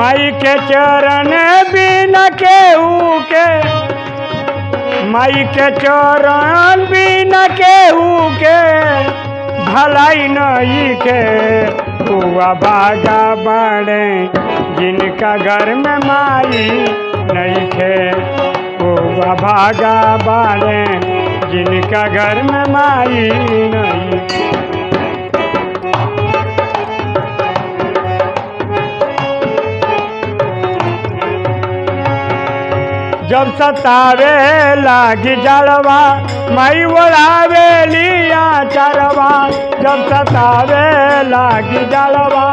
माई के चरण बिना केहू के, माई के चरण बिना केहू के, भलाई नई के, हुआ भागा बड़े, जिनका घर में माई नहीं खे हुआ भागा बड़े, जिनका घर में माई नहीं जब सतावे लागी जलवा, मई ओढ़ावे लिया चरवा। जब सतावे लागी जलवा,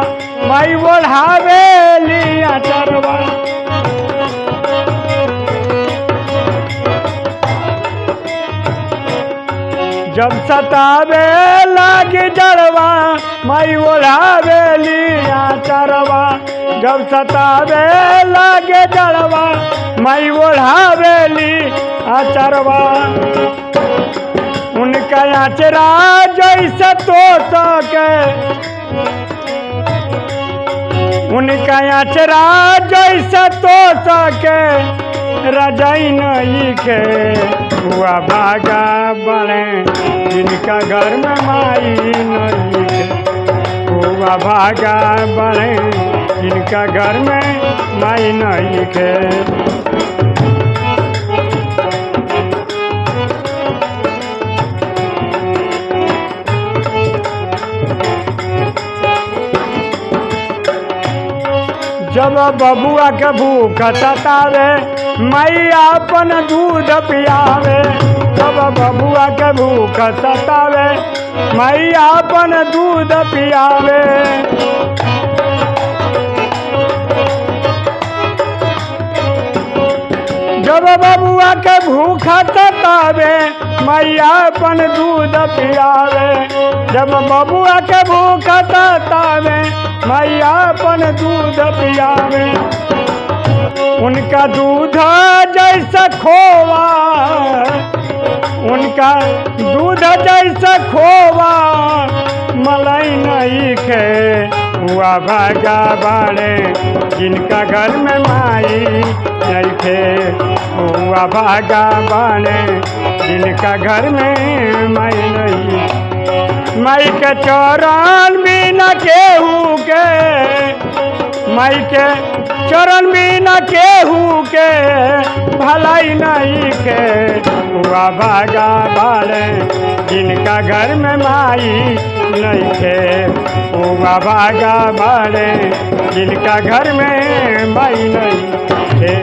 मई ओढ़ावे लिया चरवा। जब सतावे लागी जलवा, मई ओढ़ावे लिया चरवा। जब सतावे लागे जलवा मई ओढ़ावेली आचरवा। उनका आचरा जैसे तो सके उनका आचरा जैसे तो सके रजाई नहीं के हुआ भागा बने, जिनका घर में माई नहीं के। हुआ भागा बने, जिनका घर में माई नहीं के। जब बबुआ के भूख सतावे मैया अपन दूध पियावे। जब बबुआ के भूख सतावे मैया अपन दूध पियावे। जब बबुआ के भूख सतावे मैया अपन दूध पियावे। जब बबुआ के भूख सतावे मैया अपन दूध पियावे। उनका दूध जैसा खोवा। उनका दूध जैसा खोवा। मलाई नहीं खे, हुआ भागा बाड़े। जिनका घर में माई नहीं खे, हुआ भागा बाड़े। जिनका घर में माई नहीं माई के चरण बिना केहू के माई के चरण बिना केहू के, भलाई नहीं के हुआ भागा बाले जिनका घर में माई नहीं के हुआ भागा बाले जिनका घर में माई नहीं